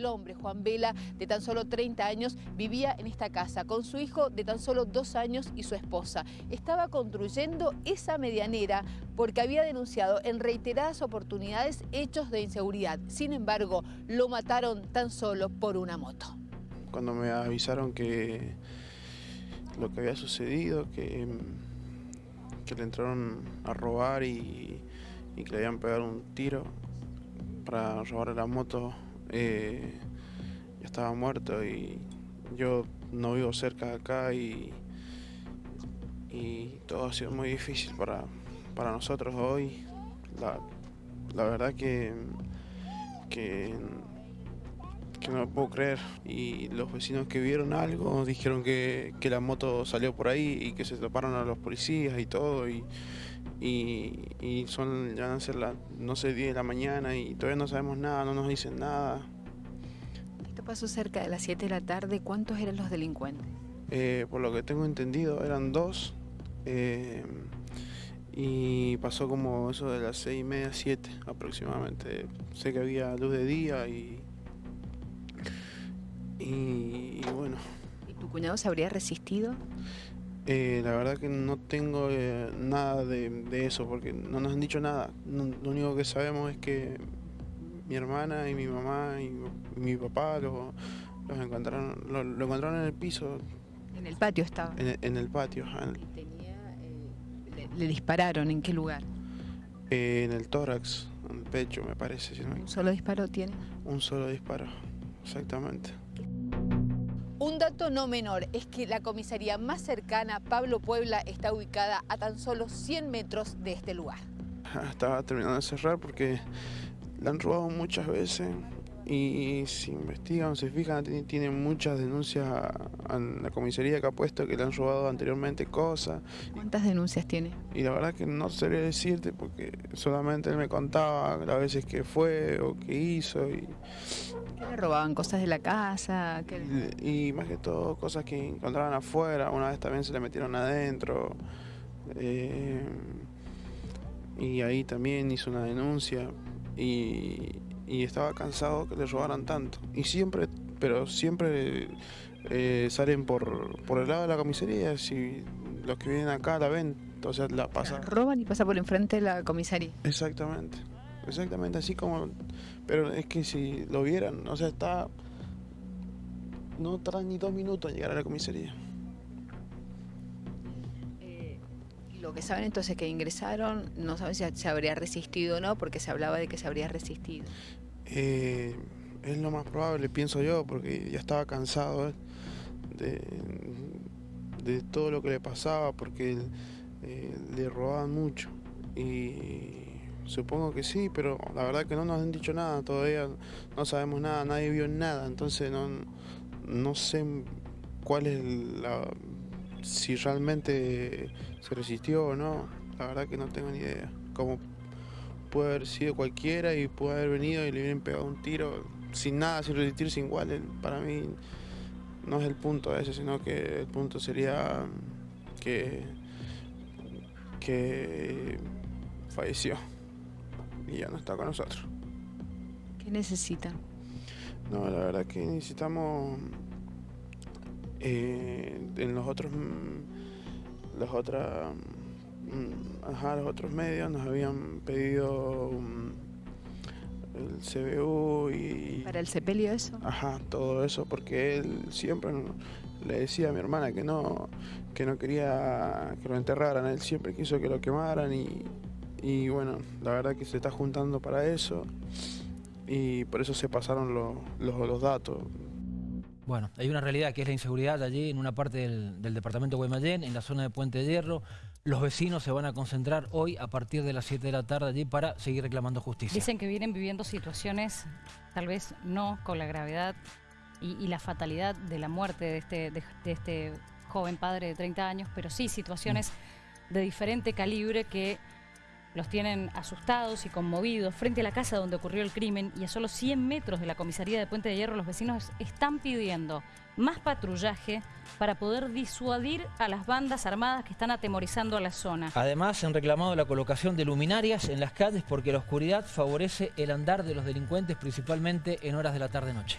El hombre, Juan Vela, de tan solo 30 años, vivía en esta casa con su hijo de tan solo dos años y su esposa. Estaba construyendo esa medianera porque había denunciado en reiteradas oportunidades hechos de inseguridad. Sin embargo, lo mataron tan solo por una moto. Cuando me avisaron que lo que había sucedido, que, le entraron a robar y, y que le habían pegado un tiro para robar la moto, eh, ya estaba muerto y yo no vivo cerca de acá y, y todo ha sido muy difícil para, para nosotros hoy. La, la verdad que, que, no lo puedo creer. Y los vecinos que vieron algo dijeron que, que, la moto salió por ahí y que se toparon a los policías y todo. Y, y, y son, ya van a ser las, no sé, 10 de la mañana y todavía no sabemos nada, no nos dicen nada. Esto pasó cerca de las 7 de la tarde. ¿Cuántos eran los delincuentes? Eh, por lo que tengo entendido eran dos. Eh, y pasó como eso de las seis y media, siete aproximadamente. Sé que había luz de día y, y, y bueno. ¿Y tu cuñado se habría resistido? Eh, la verdad que no tengo eh, nada de, de, eso porque no nos han dicho nada. No, lo único que sabemos es que mi hermana y mi mamá y, y mi papá lo, los encontraron, lo, lo, encontraron en el piso. ¿En el patio estaba? En, en el patio. ¿Y tenía, eh, le, le, dispararon? ¿En qué lugar? Eh, en el tórax, en el pecho me parece. Si no ¿Un solo disparo tiene? Un solo disparo, exactamente. Dato no menor es que la comisaría más cercana, Pablo Puebla, está ubicada a tan solo 100 metros de este lugar. Estaba terminando de cerrar porque la han robado muchas veces y si investigan, se fijan, tienen muchas denuncias a la comisaría que ha puesto que le han robado anteriormente cosas. ¿Cuántas denuncias tiene? Y la verdad que no sabría decirte porque solamente él me contaba las veces que fue o que hizo. Y, ¿Qué le robaban? ¿Cosas de la casa? Y, y, más que todo cosas que encontraban afuera, una vez también se le metieron adentro. Eh, y ahí también hizo una denuncia y, y estaba cansado que le robaran tanto. Y siempre, pero siempre eh, salen por, por el lado de la comisaría, si los que vienen acá la ven, o sea, la pasan. Roban y pasa por enfrente de la comisaría. Exactamente, exactamente así como, pero es que si lo vieran, o sea, está, no tardan ni dos minutos en llegar a la comisaría. Lo que saben entonces que ingresaron, no saben si se habría resistido o no, porque se hablaba de que se habría resistido. Eh, es lo más probable, pienso yo, porque ya estaba cansado de, de todo lo que le pasaba, porque eh, le robaban mucho. Y supongo que sí, pero la verdad que no nos han dicho nada, todavía no sabemos nada, nadie vio nada, entonces no, no sé cuál es la si realmente se resistió o no, la verdad que no tengo ni idea. Como puede haber sido cualquiera y puede haber venido y le hubieran pegado un tiro sin nada, sin resistirse igual, para mí no es el punto ese, sino que el punto sería que, que falleció y ya no está con nosotros. ¿Qué necesitan? No, la verdad que necesitamos eh, en los otros los otras ajá, los otros medios nos habían pedido um, el CBU y para el sepelio eso ajá todo eso porque él siempre le decía a mi hermana que no que no quería que lo enterraran él siempre quiso que lo quemaran y, y bueno la verdad que se está juntando para eso y por eso se pasaron los, los, los datos bueno, hay una realidad que es la inseguridad allí en una parte del, del departamento de Guaymallén, en la zona de Puente de Hierro. Los vecinos se van a concentrar hoy a partir de las 7 de la tarde allí para seguir reclamando justicia. Dicen que vienen viviendo situaciones, tal vez no con la gravedad y, y la fatalidad de la muerte de este, de, de este joven padre de 30 años, pero sí situaciones mm. de diferente calibre que los tienen asustados y conmovidos frente a la casa donde ocurrió el crimen y a solo 100 metros de la comisaría de Puente de Hierro los vecinos están pidiendo más patrullaje para poder disuadir a las bandas armadas que están atemorizando a la zona. Además han reclamado la colocación de luminarias en las calles porque la oscuridad favorece el andar de los delincuentes principalmente en horas de la tarde-noche.